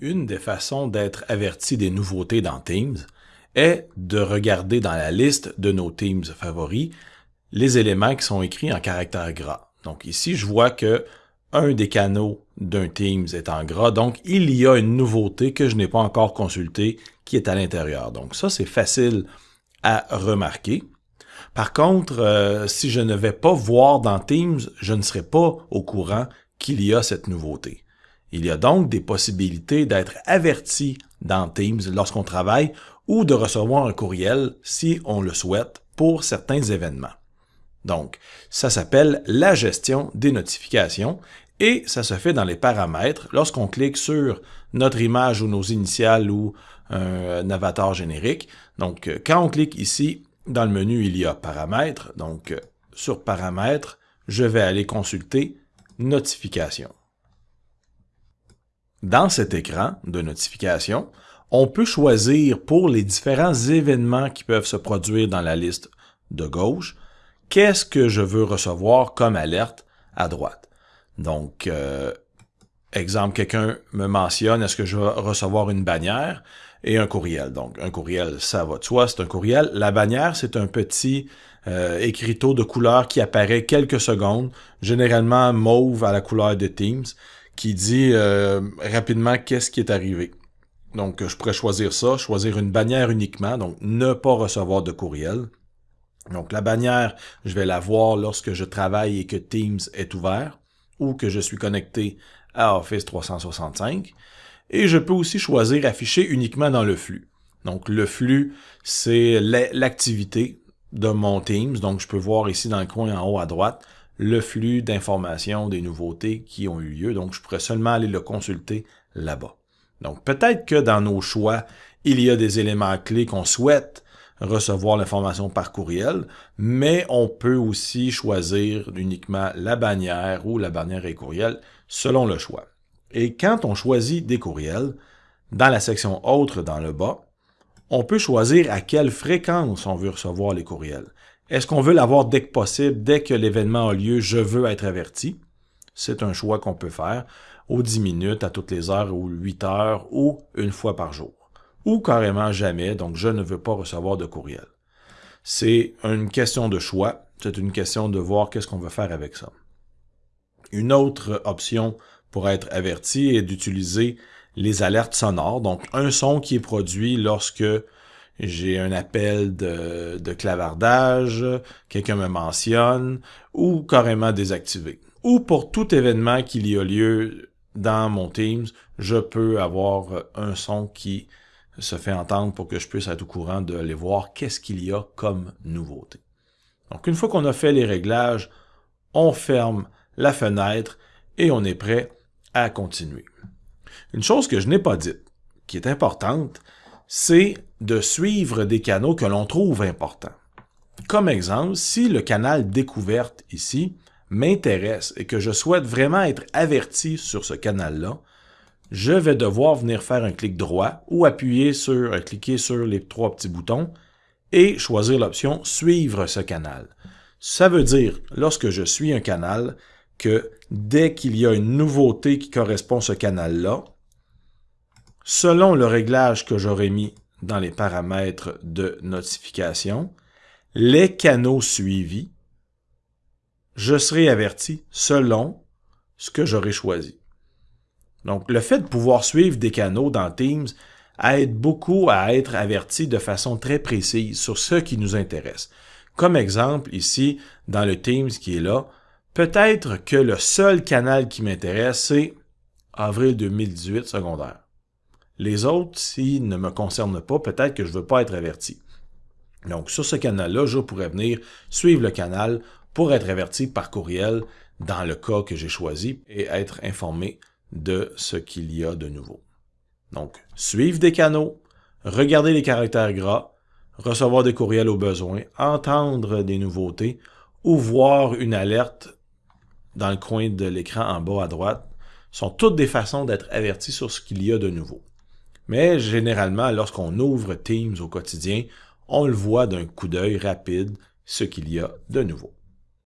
Une des façons d'être averti des nouveautés dans Teams est de regarder dans la liste de nos Teams favoris les éléments qui sont écrits en caractère gras. Donc ici, je vois que un des canaux d'un Teams est en gras, donc il y a une nouveauté que je n'ai pas encore consultée qui est à l'intérieur. Donc ça, c'est facile à remarquer. Par contre, euh, si je ne vais pas voir dans Teams, je ne serai pas au courant qu'il y a cette nouveauté. Il y a donc des possibilités d'être averti dans Teams lorsqu'on travaille ou de recevoir un courriel si on le souhaite pour certains événements. Donc, ça s'appelle la gestion des notifications et ça se fait dans les paramètres lorsqu'on clique sur notre image ou nos initiales ou un avatar générique. Donc, quand on clique ici, dans le menu, il y a paramètres. Donc, sur paramètres, je vais aller consulter notifications. Dans cet écran de notification, on peut choisir pour les différents événements qui peuvent se produire dans la liste de gauche, qu'est-ce que je veux recevoir comme alerte à droite. Donc, euh, exemple, quelqu'un me mentionne, est-ce que je vais recevoir une bannière et un courriel. Donc, un courriel, ça va de soi, c'est un courriel. La bannière, c'est un petit euh, écriteau de couleur qui apparaît quelques secondes, généralement mauve à la couleur de Teams qui dit euh, rapidement qu'est-ce qui est arrivé. Donc, je pourrais choisir ça, choisir une bannière uniquement, donc ne pas recevoir de courriel. Donc, la bannière, je vais la voir lorsque je travaille et que Teams est ouvert ou que je suis connecté à Office 365. Et je peux aussi choisir afficher uniquement dans le flux. Donc, le flux, c'est l'activité de mon Teams. Donc, je peux voir ici dans le coin en haut à droite le flux d'informations des nouveautés qui ont eu lieu. Donc, je pourrais seulement aller le consulter là-bas. Donc, peut-être que dans nos choix, il y a des éléments clés qu'on souhaite recevoir l'information par courriel, mais on peut aussi choisir uniquement la bannière ou la bannière et courriel selon le choix. Et quand on choisit des courriels, dans la section Autres dans le bas, on peut choisir à quelle fréquence on veut recevoir les courriels. Est-ce qu'on veut l'avoir dès que possible, dès que l'événement a lieu, je veux être averti? C'est un choix qu'on peut faire aux 10 minutes, à toutes les heures ou 8 heures ou une fois par jour. Ou carrément jamais, donc je ne veux pas recevoir de courriel. C'est une question de choix, c'est une question de voir qu'est-ce qu'on veut faire avec ça. Une autre option pour être averti est d'utiliser les alertes sonores, donc un son qui est produit lorsque j'ai un appel de, de clavardage, quelqu'un me mentionne, ou carrément désactivé. Ou pour tout événement qu'il y a lieu dans mon Teams, je peux avoir un son qui se fait entendre pour que je puisse être au courant de aller voir qu'est-ce qu'il y a comme nouveauté. Donc une fois qu'on a fait les réglages, on ferme la fenêtre et on est prêt à continuer. Une chose que je n'ai pas dite, qui est importante, c'est de suivre des canaux que l'on trouve importants. Comme exemple, si le canal découverte ici m'intéresse et que je souhaite vraiment être averti sur ce canal-là, je vais devoir venir faire un clic droit ou appuyer sur, euh, cliquer sur les trois petits boutons et choisir l'option Suivre ce canal. Ça veut dire, lorsque je suis un canal, que dès qu'il y a une nouveauté qui correspond à ce canal-là, selon le réglage que j'aurais mis dans les paramètres de notification, les canaux suivis, je serai averti selon ce que j'aurai choisi. Donc, le fait de pouvoir suivre des canaux dans Teams aide beaucoup à être averti de façon très précise sur ce qui nous intéresse. Comme exemple, ici, dans le Teams qui est là, peut-être que le seul canal qui m'intéresse, c'est avril 2018 secondaire. Les autres, s'ils ne me concernent pas, peut-être que je ne veux pas être averti. Donc, sur ce canal-là, je pourrais venir suivre le canal pour être averti par courriel dans le cas que j'ai choisi et être informé de ce qu'il y a de nouveau. Donc, suivre des canaux, regarder les caractères gras, recevoir des courriels au besoin, entendre des nouveautés ou voir une alerte dans le coin de l'écran en bas à droite sont toutes des façons d'être averti sur ce qu'il y a de nouveau. Mais généralement, lorsqu'on ouvre Teams au quotidien, on le voit d'un coup d'œil rapide ce qu'il y a de nouveau.